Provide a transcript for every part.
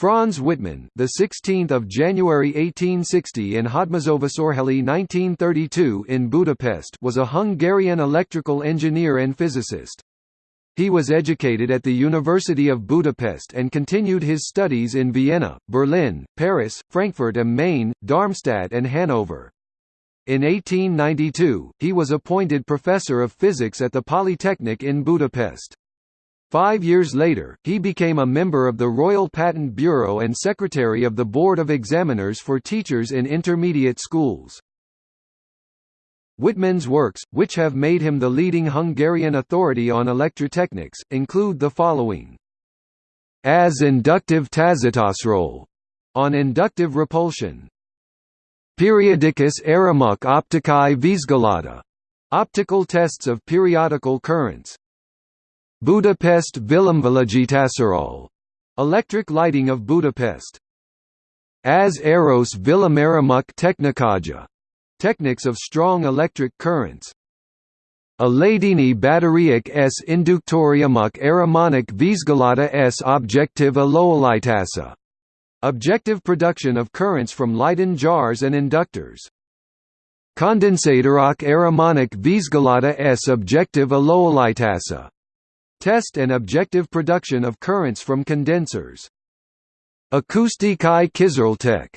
Franz Wittmann, the 16th of January 1860 in Hódmezővásárhely 1932 in Budapest, was a Hungarian electrical engineer and physicist. He was educated at the University of Budapest and continued his studies in Vienna, Berlin, Paris, Frankfurt am Main, Darmstadt and Hanover. In 1892, he was appointed professor of physics at the Polytechnic in Budapest. Five years later, he became a member of the Royal Patent Bureau and secretary of the Board of Examiners for Teachers in Intermediate Schools. Wittmann's works, which have made him the leading Hungarian authority on electrotechnics, include the following. As inductive tazitásról, on inductive repulsion. Periodicus aramuk opticae visgalata, optical tests of periodical currents. Budapest Villamvillagitasarol, electric lighting of Budapest. As Eros Villameramuk Technikaja, techniques of strong electric currents. Aladini Batteriak s Inductoriumuk Aramonic Vizgalata s Objective Aloolitasa, objective production of currents from Leyden jars and inductors. Condensatorok Aramonic Vizgalata s Objective Aloolitasa Test and objective production of currents from condensers. Acoustikai Kizerltek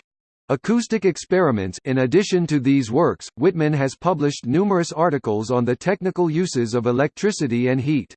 Acoustic experiments In addition to these works, Wittmann has published numerous articles on the technical uses of electricity and heat.